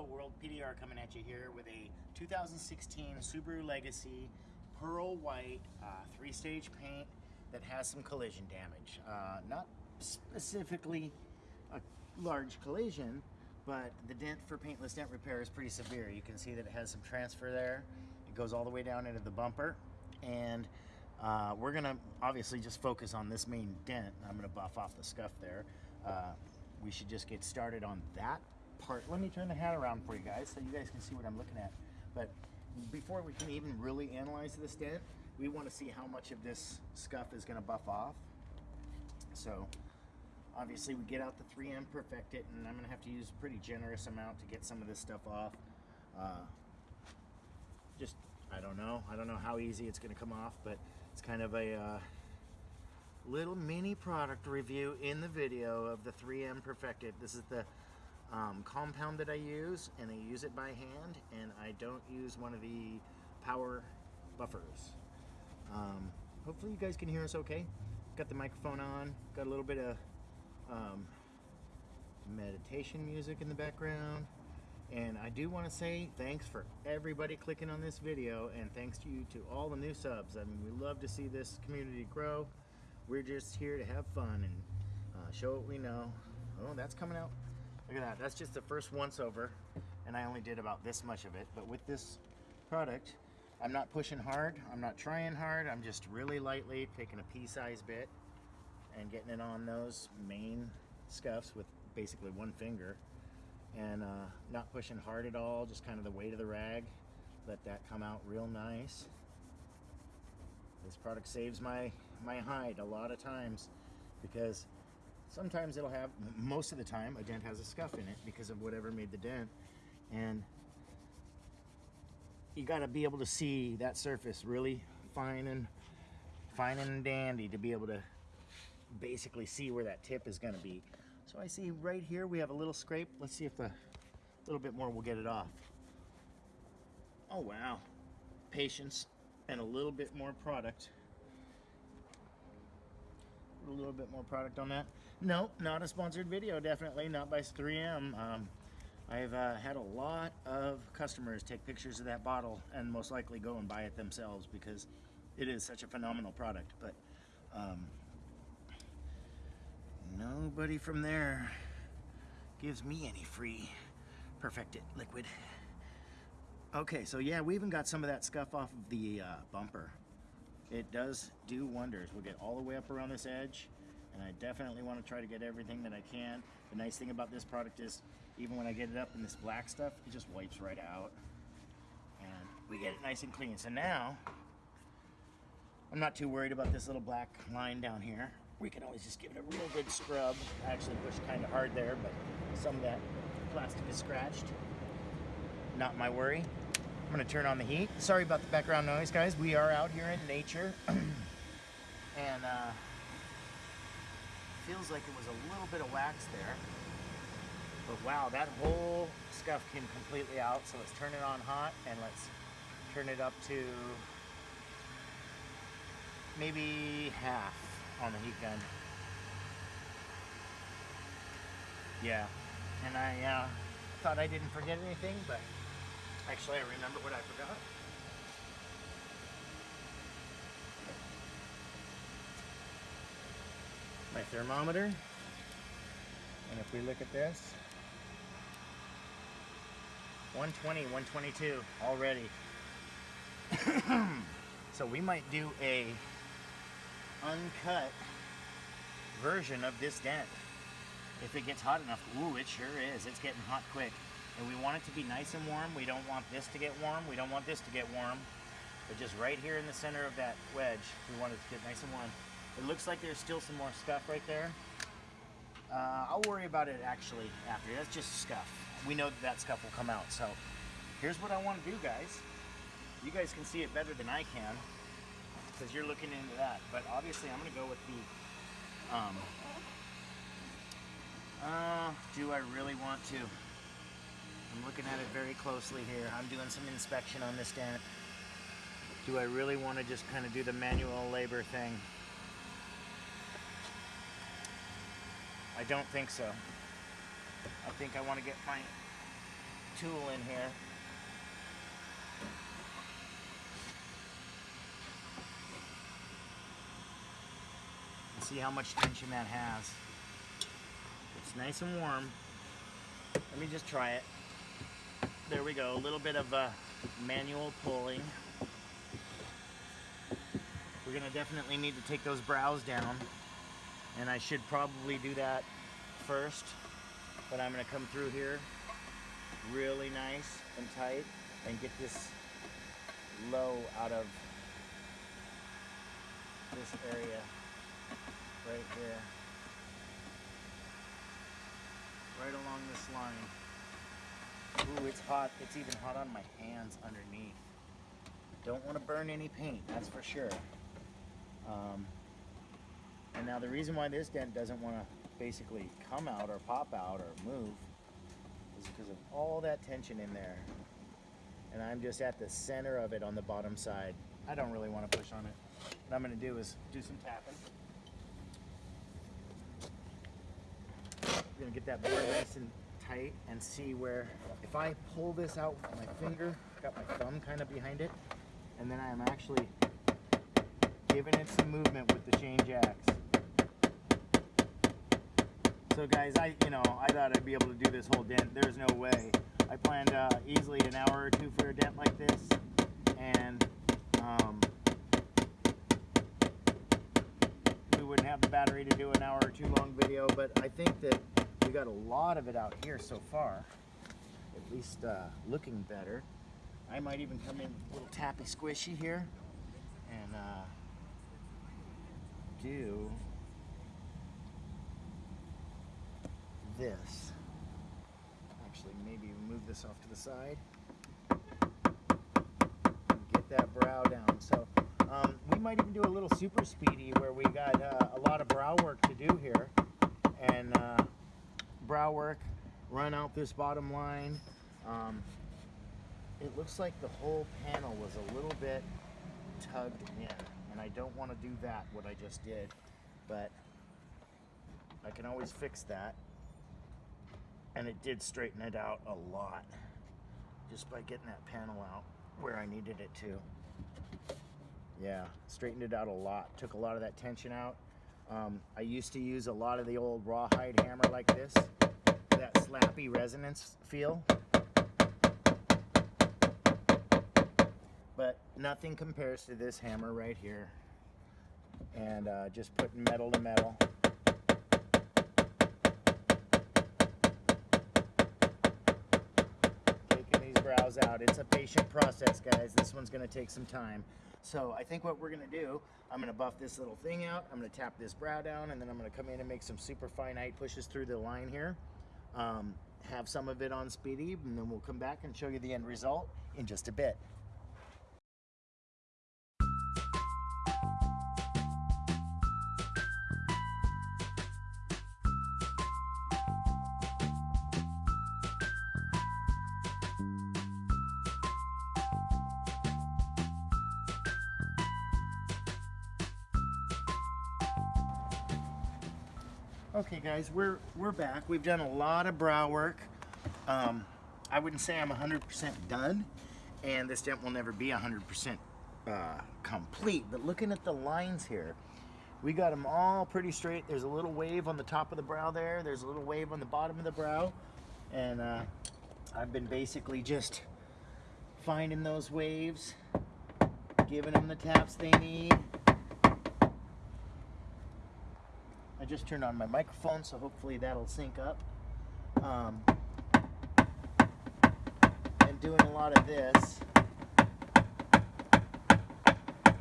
Hello world, PDR coming at you here with a 2016 Subaru Legacy pearl white uh, three-stage paint that has some collision damage. Uh, not specifically a large collision, but the dent for paintless dent repair is pretty severe. You can see that it has some transfer there. It goes all the way down into the bumper and uh, we're gonna obviously just focus on this main dent. I'm gonna buff off the scuff there. Uh, we should just get started on that part. Let me turn the hat around for you guys so you guys can see what I'm looking at. But before we can even really analyze this dent, we want to see how much of this scuff is going to buff off. So obviously we get out the 3M Perfect It and I'm going to have to use a pretty generous amount to get some of this stuff off. Uh, just, I don't know. I don't know how easy it's going to come off, but it's kind of a uh, little mini product review in the video of the 3M Perfect It. This is the um, compound that I use and I use it by hand and I don't use one of the power buffers. Um, hopefully you guys can hear us okay. Got the microphone on, got a little bit of um, meditation music in the background. And I do want to say thanks for everybody clicking on this video and thanks to you to all the new subs. I mean, we love to see this community grow. We're just here to have fun and uh, show what we know. Oh, that's coming out Look at that, that's just the first once over and I only did about this much of it. But with this product, I'm not pushing hard, I'm not trying hard, I'm just really lightly taking a pea-sized bit and getting it on those main scuffs with basically one finger and uh, not pushing hard at all, just kind of the weight of the rag. Let that come out real nice. This product saves my, my hide a lot of times because Sometimes it'll have, most of the time, a dent has a scuff in it because of whatever made the dent. And you got to be able to see that surface really fine and fine and dandy to be able to basically see where that tip is going to be. So I see right here we have a little scrape. Let's see if a little bit more will get it off. Oh wow. Patience and a little bit more product a little bit more product on that. Nope, not a sponsored video, definitely not by 3M. Um, I've uh, had a lot of customers take pictures of that bottle and most likely go and buy it themselves because it is such a phenomenal product. But um, nobody from there gives me any free Perfect It liquid. Okay, so yeah, we even got some of that scuff off of the uh, bumper it does do wonders. We'll get all the way up around this edge and I definitely want to try to get everything that I can. The nice thing about this product is even when I get it up in this black stuff, it just wipes right out and we get it nice and clean. So now, I'm not too worried about this little black line down here. We can always just give it a real good scrub. I actually pushed kind of hard there, but some of that plastic is scratched. Not my worry. I'm gonna turn on the heat. Sorry about the background noise, guys. We are out here in nature. and uh, feels like it was a little bit of wax there. But wow, that whole scuff came completely out. So let's turn it on hot and let's turn it up to maybe half on the heat gun. Yeah, and I uh, thought I didn't forget anything, but Actually, I remember what I forgot. My thermometer. And if we look at this, 120, 122 already. so we might do a uncut version of this dent. If it gets hot enough. Ooh, it sure is. It's getting hot quick. And we want it to be nice and warm. We don't want this to get warm. We don't want this to get warm. But just right here in the center of that wedge, we want it to get nice and warm. It looks like there's still some more scuff right there. Uh, I'll worry about it actually after. That's just scuff. We know that that scuff will come out. So here's what I want to do, guys. You guys can see it better than I can because you're looking into that. But obviously, I'm going to go with the. Um, uh, do I really want to? I'm looking at it very closely here. I'm doing some inspection on this dent. Do I really want to just kind of do the manual labor thing? I don't think so. I think I want to get my tool in here. And see how much tension that has. It's nice and warm. Let me just try it. There we go, a little bit of uh, manual pulling. We're gonna definitely need to take those brows down. And I should probably do that first. But I'm gonna come through here really nice and tight and get this low out of this area right here. Right along this line. Ooh, it's hot. It's even hot on my hands underneath. Don't want to burn any paint, that's for sure. Um, and now the reason why this dent doesn't want to basically come out or pop out or move is because of all that tension in there. And I'm just at the center of it on the bottom side. I don't really want to push on it. What I'm going to do is do some tapping. I'm going to get that board nice and tight and see where, if I pull this out with my finger, got my thumb kind of behind it, and then I'm actually giving it some movement with the change axe. So guys, I you know I thought I'd be able to do this whole dent. There's no way. I planned uh, easily an hour or two for a dent like this, and um, we wouldn't have the battery to do an hour or two long video. But I think that we got a lot of it out here so far. At least uh, looking better. I might even come in a little tappy squishy here and uh, do this. Actually, maybe move this off to the side. Get that brow down. So um, we might even do a little super speedy where we got uh, a lot of brow work to do here. And uh, brow work, run out this bottom line. Um, it looks like the whole panel was a little bit tugged in. And I don't want to do that, what I just did. But I can always fix that and it did straighten it out a lot just by getting that panel out where I needed it to. Yeah, straightened it out a lot. Took a lot of that tension out. Um, I used to use a lot of the old rawhide hammer like this, that slappy resonance feel. But nothing compares to this hammer right here. And uh, just putting metal to metal. Out. It's a patient process, guys. This one's gonna take some time. So I think what we're gonna do, I'm gonna buff this little thing out, I'm gonna tap this brow down, and then I'm gonna come in and make some super finite pushes through the line here. Um, have some of it on speedy, and then we'll come back and show you the end result in just a bit. Okay guys, we're, we're back. We've done a lot of brow work. Um, I wouldn't say I'm 100% done, and this dent will never be 100% uh, complete, but looking at the lines here, we got them all pretty straight. There's a little wave on the top of the brow there. There's a little wave on the bottom of the brow. And uh, I've been basically just finding those waves, giving them the taps they need, I just turned on my microphone, so hopefully that'll sync up. Um, and doing a lot of this.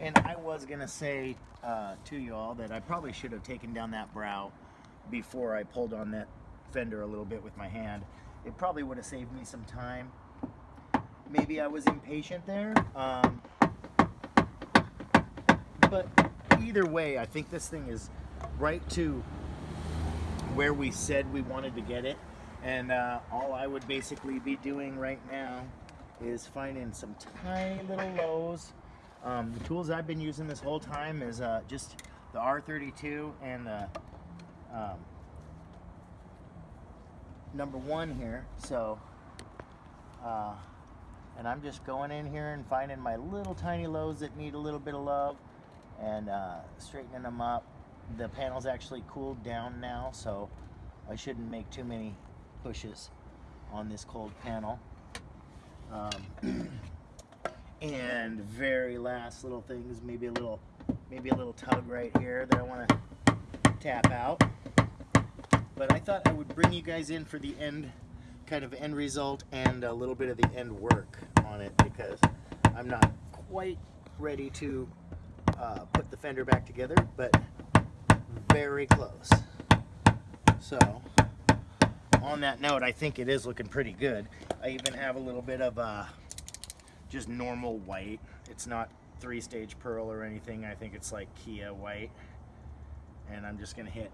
And I was gonna say uh, to y'all that I probably should have taken down that brow before I pulled on that fender a little bit with my hand. It probably would have saved me some time. Maybe I was impatient there. Um, but either way, I think this thing is right to where we said we wanted to get it. And uh, all I would basically be doing right now is finding some tiny little lows. Um, the tools I've been using this whole time is uh, just the R32 and the um, number one here. So Uh, and I'm just going in here and finding my little tiny lows that need a little bit of love and uh, straightening them up. The panel's actually cooled down now, so I shouldn't make too many pushes on this cold panel. Um, and very last little things, maybe a little, maybe a little tug right here that I want to tap out. But I thought I would bring you guys in for the end, kind of end result and a little bit of the end work on it because I'm not quite ready to uh, put the fender back together, but very close. So on that note, I think it is looking pretty good. I even have a little bit of uh, just normal white. It's not three stage pearl or anything. I think it's like Kia white. And I'm just gonna hit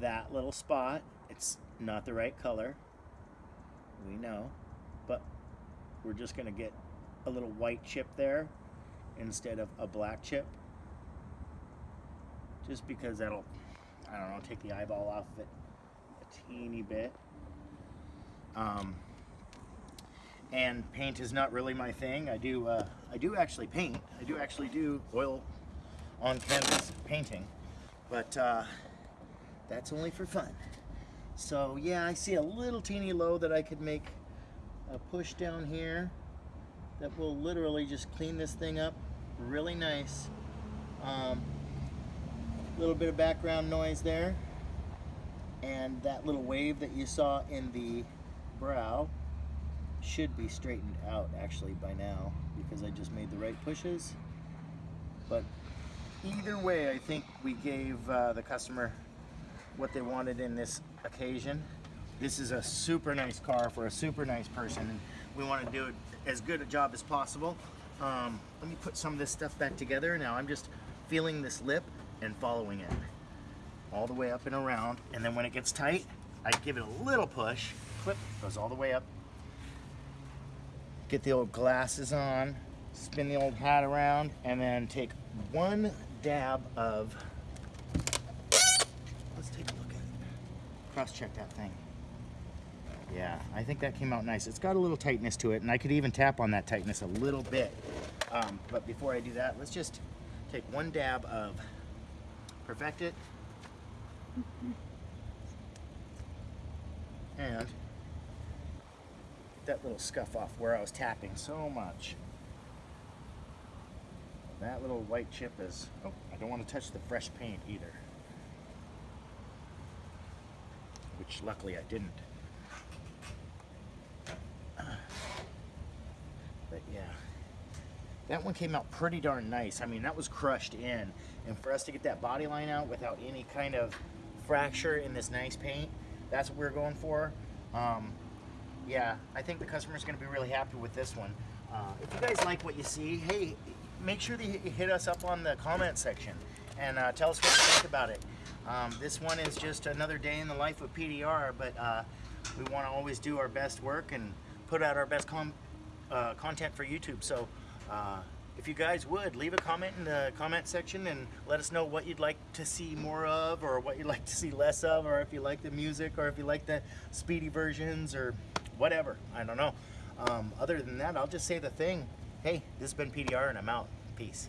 that little spot. It's not the right color. We know, but we're just gonna get a little white chip there instead of a black chip. Just because that'll, I don't know, take the eyeball off of it a teeny bit. Um, and paint is not really my thing. I do, uh, I do actually paint. I do actually do oil on canvas painting, but uh, that's only for fun. So yeah, I see a little teeny low that I could make a push down here that will literally just clean this thing up really nice. Um, little bit of background noise there. And that little wave that you saw in the brow should be straightened out actually by now because I just made the right pushes. But either way, I think we gave uh, the customer what they wanted in this occasion. This is a super nice car for a super nice person. And we want to do as good a job as possible. Um, let me put some of this stuff back together. Now I'm just feeling this lip and following it all the way up and around. And then when it gets tight, I give it a little push. Clip goes all the way up. Get the old glasses on, spin the old hat around, and then take one dab of, let's take a look at it. Cross check that thing. Yeah, I think that came out nice. It's got a little tightness to it, and I could even tap on that tightness a little bit. Um, but before I do that, let's just take one dab of Perfect It. And that little scuff off where I was tapping so much. That little white chip is, oh, I don't want to touch the fresh paint either. Which luckily I didn't. But yeah, that one came out pretty darn nice. I mean, that was crushed in. And for us to get that body line out without any kind of fracture in this nice paint, that's what we're going for. Um, yeah, I think the customer's gonna be really happy with this one. Uh, if you guys like what you see, hey, make sure that you hit us up on the comment section and uh, tell us what you think about it. Um, this one is just another day in the life of PDR, but uh, we want to always do our best work and put out our best uh, content for YouTube. So uh, if you guys would, leave a comment in the comment section and let us know what you'd like to see more of or what you'd like to see less of or if you like the music or if you like the speedy versions or whatever. I don't know. Um, other than that, I'll just say the thing. Hey, this has been PDR and I'm out. Peace.